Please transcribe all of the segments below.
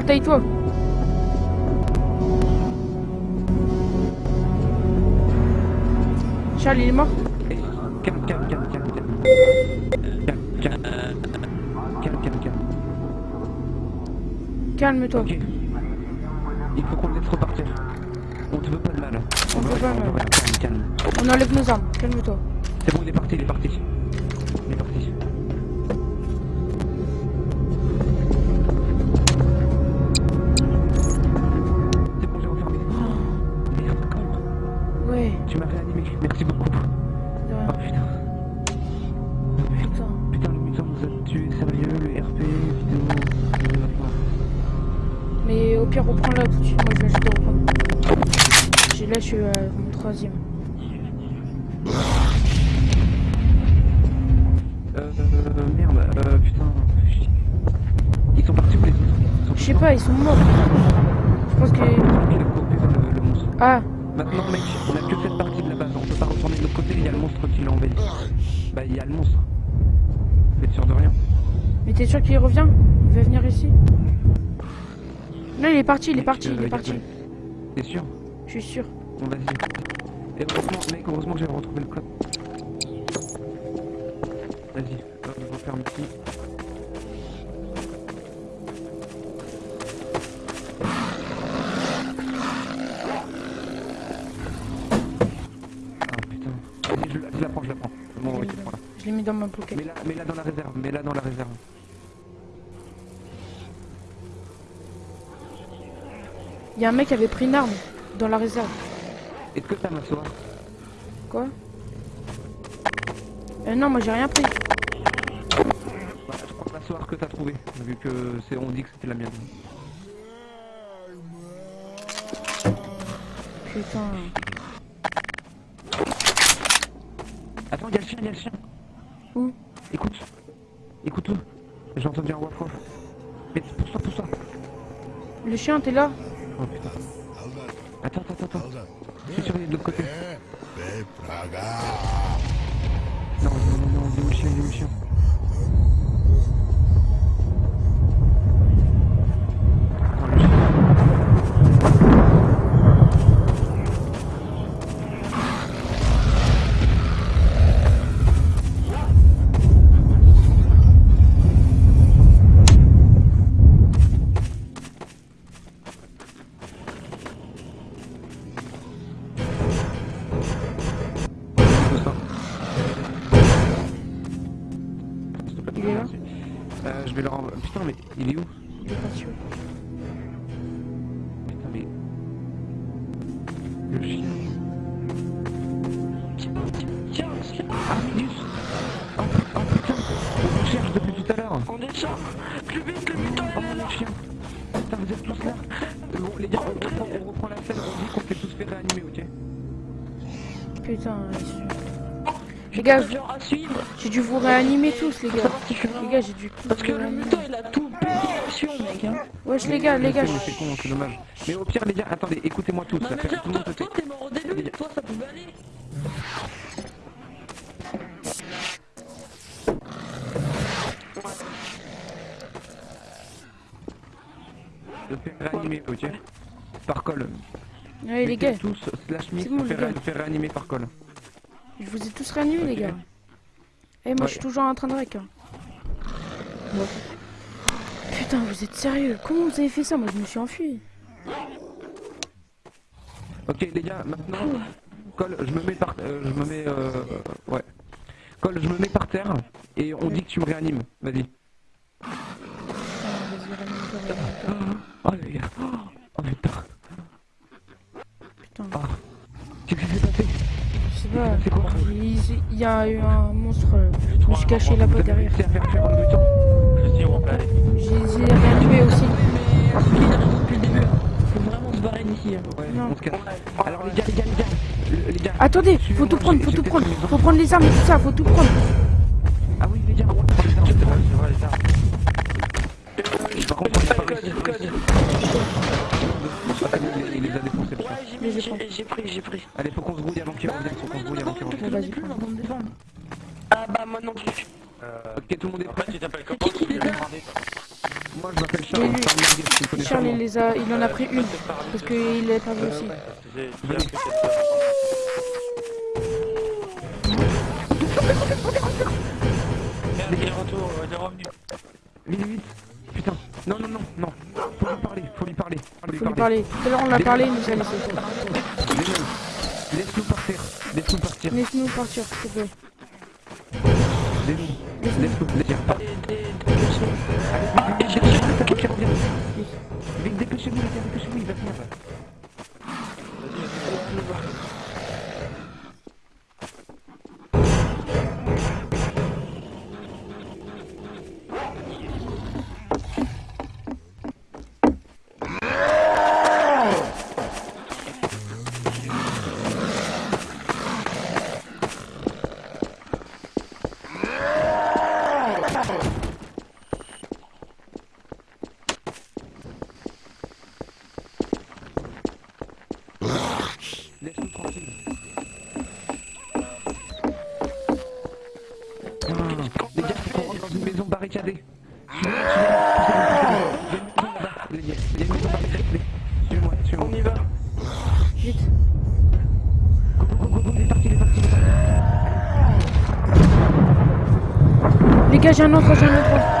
Charles, taille-toi. Charles, il est mort Calme, calme, calme, calme, calme. Calme, calme. Calme, calme, calme. Calme-toi. Il faut qu'on laisse repartir. On te veut pas de mal. On veut pas de mal. Calme, calme. On enlève nos armes. Calme-toi. C'est bon, il est parti, il est parti. Je suis mon troisième. Euh, euh, merde, euh, putain. Ils sont partis où les autres? Je sais pas, ils sont morts. Je pense que. Il a coopéré le, le monstre. Ah, Maintenant, mec, on a que cette partie de la base. On peut pas retourner de l'autre côté, il y a le monstre qui l'a envahi. Bah, il y a le monstre. Vous êtes sûr de rien? Mais t'es sûr qu'il revient? Il va venir ici? Non, il est parti, il est parti, Euh, il est parti. T'es sûr? Je suis sûr. Bon, vas-y. Et heureusement, mec, heureusement que j'ai retrouvé le code. Vas-y, referme ici. Ah putain. Vas-y, je, je la prends, je la prends. Bon, ok, prends-la. Je l'ai mis dans ma pocket. Mets-la mets-la dans la réserve, mets-la dans la réserve. Il y a un mec qui avait pris une arme dans la réserve. Est-ce que t'as ma soie Quoi? Euh, Non, moi j'ai rien pris. Bah, je prends la que t'as trouvée, vu que c'est on dit que c'était la mienne. Putain. Attends, y'a le chien, y'a le chien. Où? Écoute. Écoute-le. J'ai entendu un. Mais pousse-toi, pousse-toi. Le chien, t'es là? Oh putain. Attends, attends, attends. Je suis sûr qu'il est de l'autre côté. Non, non, non, non, On descend Plus vite, le mutant Oh, est là Putain, vous êtes tous là Bon, les gars, on reprend, on reprend la scène, on dit qu'on fait tous fait réanimer, ok Putain, Les gars, Genre à suivre j'ai dû vous réanimer tous, les gars. Les gars, j'ai dû Parce que le mutant il a tout pété mec hein Wesh, les gars, les gars. C'est con, c'est dommage. Mais au pire, les gars, attendez, écoutez-moi tous, ça mais fait genre tout le toi, monde se tait. toi t'es mort au début, toi ça pouvait aller Je fais réanimer, ok Par col. Ouais, les gars, tous slash mix, bon, fait les fait réanimer par col. je vous ai tous réanimés, les Ok. gars. Eh, moi, Ouais. je suis toujours en train de rec. hein. Putain, vous êtes sérieux? Comment vous avez fait ça? Moi, je me suis enfui. Ok les gars, maintenant, Col, je me mets par, euh, je me mets, euh, ouais. Col, je me mets par terre et on dit que tu me réanimes. Vas-y. Ah, vas-y, réanime-toi, réanime-toi. Oh les gars, oh putain, Putain. Qu'est-ce qui s'est passé je sais pas. C'est quoi Il il y a eu un monstre. Je me suis caché là-bas derrière. réussi à faire fuir un mutant Je dis, on peut aller. J'ai j'ai réanimé aussi. Mais ce qu'il a depuis le début hein. Faut vraiment se barrer d'ici hein. Alors les gars, les gars, les gars, le- les gars. Attendez, faut tout prendre, faut tout prendre. Faut prendre les armes et tout ça, faut tout prendre. Ah oui les gars, on prend les armes. C'est vrai, c'est vrai, les armes. Par contre, on Pas a le pas code, réussi. le code. Ah, il les- a défoncés le. Ouais j'ai pris, j'ai pris. Allez, faut qu'on se grouille avant qu'il revienne, faut qu'on se grouille avant qu'il revienne. Bon, vas-y, plus, prends. on va me défendre. Ah bah moi non plus. Euh, Ok, tout le monde est en prêt tu t'appelles comment Moi je m'appelle Charles. Oui. Charles il, les a, il en a pris une. Parce qu'il est perdu Euh, aussi. il est revenu. Vite, vite. Putain. Non, non, non, non. Faut lui parler, faut lui parler. Faut lui parler. Tout à l'heure, on l'a parlé, il nous a laissé. Laisse-nous partir. Laisse-nous partir. Laisse-nous partir, s'il te plaît. Laisse-nous laisse partir. Vite, dépêchez-vous, les gars, dépêchez-vous, il va venir. Les gars, faut qu'on rentre dans une maison barricadée. Il y. On y va. Vite. Les gars, j'ai un autre, j'ai un autre.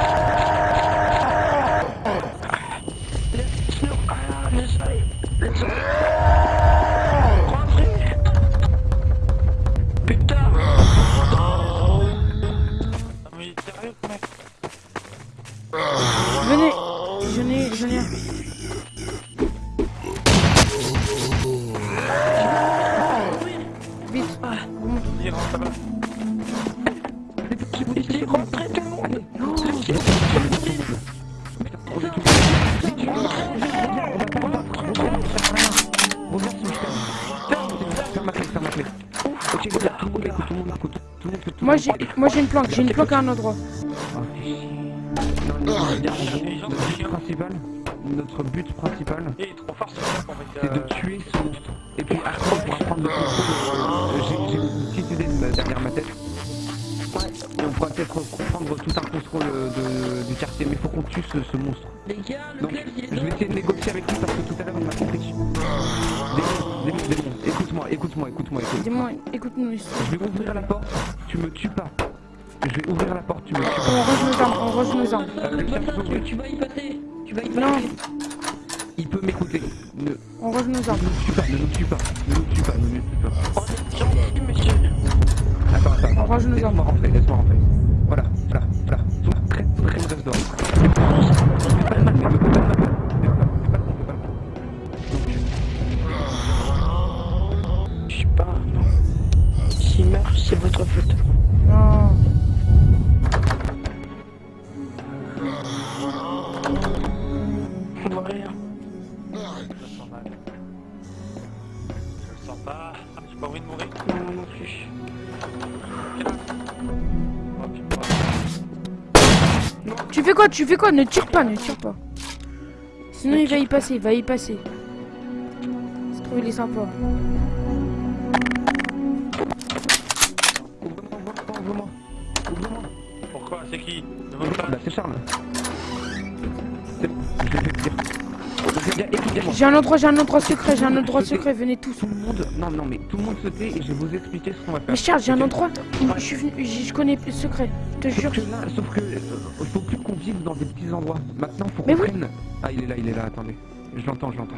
Venez. J'en ai, j'en Moi j'ai, une planque, j'ai une planque à un endroit. Notre but principal, c'est de tuer ce monstre. Et puis après, on pourra prendre le contrôle. euh, J'ai une petite idée de- derrière ma tête. Et on pourra peut-être prendre tout un contrôle euh, de- du quartier. Mais il faut qu'on tue ce, ce monstre. Les gars, le Donc, gars, il est je vais essayer de négocier avec lui parce que tout à l'heure, il m'a compris. Écoute-moi, écoute-moi, écoute-moi, écoute-nous ici. Je vais ouvrir la porte, tu me tues pas. Je vais ouvrir la porte, tu me tues On pas. range nos armes, on range nos armes. Euh, Le le bâtard, cerveau, tu, vas y passer. Tu vas y passer. Non, Il peut m'écouter. Ne, on range nos ne armes. nous tue pas, ne nous tue pas, ne nous tue pas, ne nous tue pas. On est gentil, monsieur. Attends, attends, attends. On range nos armes. Laisse-moi rentrer, laisse-moi rentrer. Voilà, voilà, On voit rien. Je me sens mal. Je le sens pas. J'ai pas envie de mourir. Tu fais quoi Tu fais quoi Ne tire pas, ne tire pas. Sinon il va y passer, il va y passer. Je trouve il est sympa. J'ai un endroit, j'ai un endroit secret, j'ai un endroit secret, venez tous. Tout le monde, non, non, mais tout le monde se tait et je vais vous expliquer ce qu'on va faire. Mais Charles, j'ai un endroit où je, suis venu- je connais le secret, je te jure. Sauf que là, sauf que, euh, faut plus qu'on vive dans des petits endroits. Maintenant, faut Mais qu'on oui. prenne. Ah, il est là, il est là, attendez. Je l'entends, je l'entends.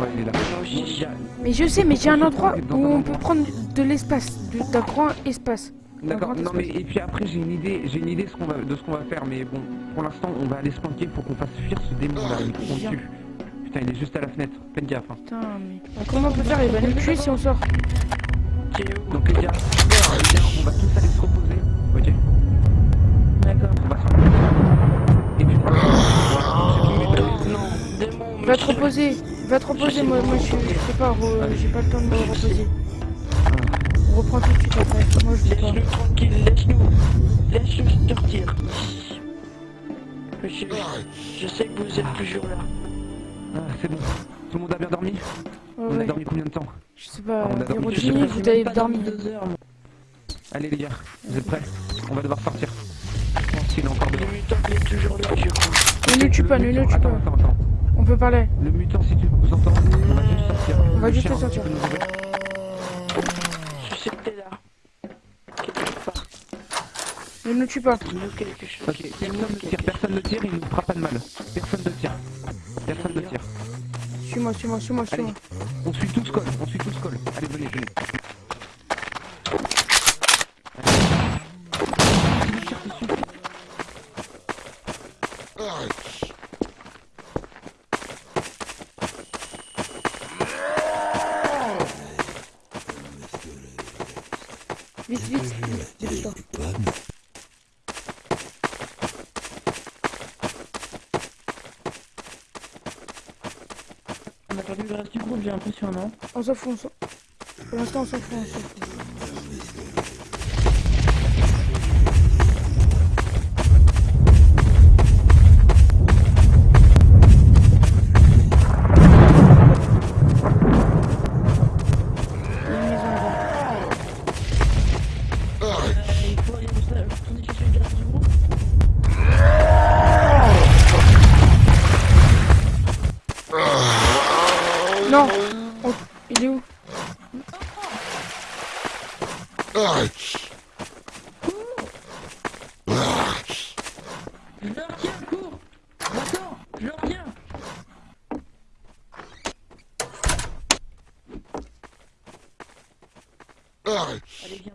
Ouais, il est là. A- Mais je sais, mais j'ai un endroit où on peut prendre de l'espace, de- d'un grand espace. D'accord, non mais et puis après j'ai une idée, j'ai une idée ce qu'on va, de ce qu'on va faire, mais bon, pour l'instant on va aller se planquer pour qu'on fasse fuir ce démon là, il Viens. tue. Putain, il est juste à la fenêtre, faites gaffe. Hein. Putain, mais comment on peut faire Il va nous tuer si on sort. Donc les gars, les gars, on va tous aller se reposer, ok D'accord. On va se reposer. Et puis, Non, démon, Va te reposer, va te reposer, moi, moi je, je sais pas, re- j'ai pas le temps de me reposer. On reprend tout de suite après, moi je peux pas. Laisse-nous tranquille, laisse-nous. Laisse-nous sortir. Monsieur, je sais que vous êtes toujours là. Ah, c'est bon. Tout le monde a bien dormi Ouais, On a dormi combien de temps Je sais pas, On a dormi. Héros Je sais Jimmy, pas, vous avez dormi. Deux heures, moi. Allez les gars, vous êtes prêts On va devoir sortir. s'il est encore Le mutant il est toujours là, je crois. Ne nous tue pas, ne nous tue pas. attends, attends. On peut parler. Le mutant, si tu nous entends, on va juste sortir. On va Le juste sortir. Ne nous tue pas. Dis-nous quelque chose. Ok, personne ne tire, personne ne tire, il nous fera pas de mal. Personne ne tire. Personne ne tire. Suis-moi, suis-moi, suis-moi, suis-moi. on suit tous col, on suit tous col. Allez, venez, venez. On a perdu le reste du groupe, j'ai l'impression, non? On s'en fout, Pour l'instant, on s'en. Non Oh, Il est où Je leur tiens, cours Attends, je leur tiens Allez, viens.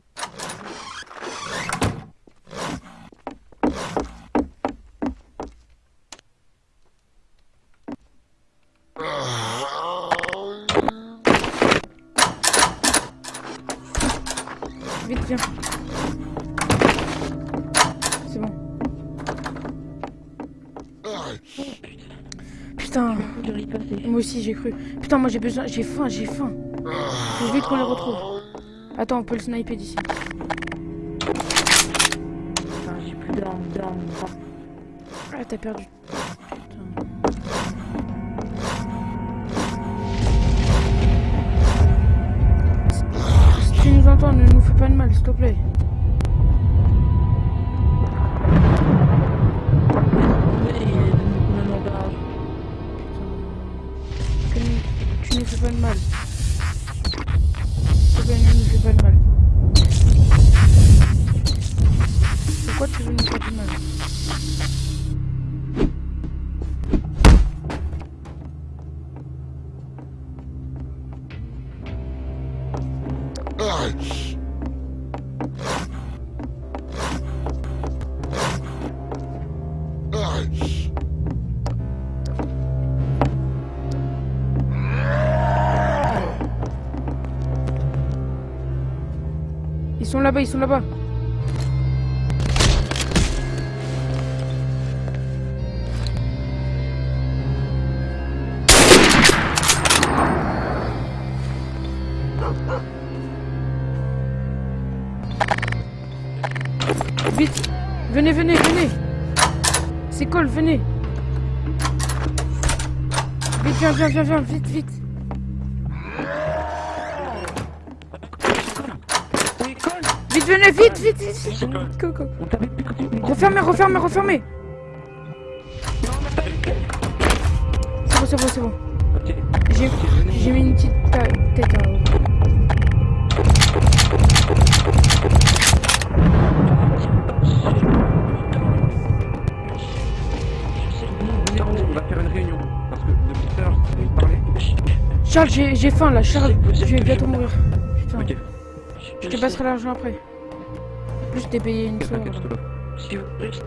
Vite, viens. C'est bon. Putain, moi aussi j'ai cru. Putain, moi j'ai besoin, j'ai faim, j'ai faim. Faut vite qu'on les retrouve. Attends, on peut le sniper d'ici. Putain, j'ai plus d'armes, d'armes. Ah, t'as perdu. Pas de mal, s'il te plaît. Tu ne fais pas de mal. S'il te ne fais pas de mal. Pourquoi tu veux nous faire du mal Ils sont là-bas, ils sont là-bas. Vite Venez, venez, venez. C'est Cole, venez. Vite, viens, viens, viens, viens, vite, vite Venez, vite, vite, vite, vite. Go, go. Refermez, refermez, refermez C'est bon, c'est bon, c'est bon. J'ai mis une petite tête en haut. On va faire une réunion. Parce que depuis tout à l'heure, j'ai envie de parler. Charles, j'ai faim là, Charles, je vais bientôt mourir. Putain, je te passerai l'argent après. Plus, t'ai payé une l'offre. Si vous ici,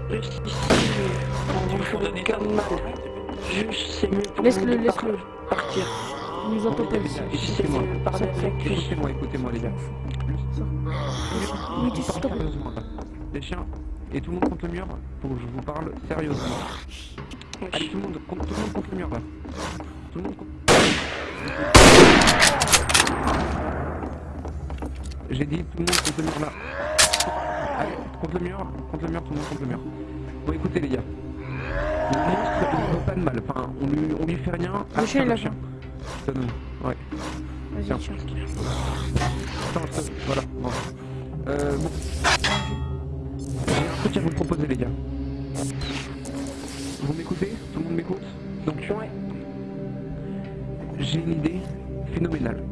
vous mieux pour Laisse-le, laisse-le. partir. Nous entend pas ici. Écoutez-moi, écoutez-moi, les gars. Oui, tu. Les chiens et tout le monde contre le mur pour que je vous parle sérieusement. Allez tout le monde, tout le monde contre mur là. Tout le monde contre... J'ai dit tout le monde contre le mur là. Allez, contre le mur, contre le mur, tout le monde contre le mur. Bon écoutez les gars. Le monstre il ne veut pas de mal, enfin on lui, on lui fait rien. Le chien, il a le chien. Je te donne. Ouais. Vas-y, Tiens. tiens. Attends, je te- Voilà, bon. Euh, bon. J'ai un truc à vous proposer les gars? Vous m'écoutez? Tout le monde m'écoute? Donc, j'ai une idée phénoménale.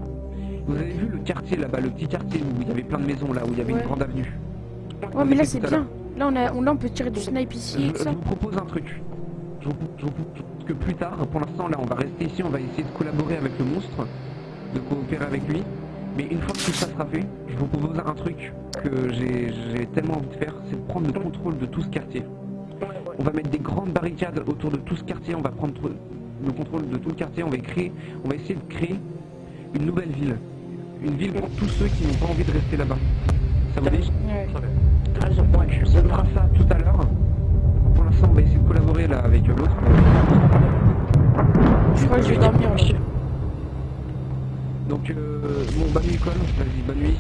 Vous avez vu le quartier là-bas, le petit quartier où il y avait plein de maisons là, où il y avait Ouais. une grande avenue? Ouais, mais là, c'est bien. Là, on, a, on, là, on peut tirer du snipe ici Je, et tout je ça. vous propose un truc. Je vous, je vous propose que plus tard, pour l'instant là on va rester ici, on va essayer de collaborer avec le monstre, de coopérer avec lui. Mais une fois que tout ça sera fait, je vous propose un truc que j'ai j'ai tellement envie de faire, c'est de prendre le contrôle de tout ce quartier. On va mettre des grandes barricades autour de tout ce quartier, on va prendre le contrôle de tout le quartier, on va créer, on va essayer de créer une nouvelle ville. Une ville pour tous ceux qui n'ont pas envie de rester là-bas. Ça vous dit Ouais. Ouais, je On fera ça tout à l'heure. Pour l'instant, on va essayer de collaborer là avec l'autre. Je crois que je vais dormir là. Donc, euh, bon, bonne nuit, Cole. Vas-y, bonne nuit.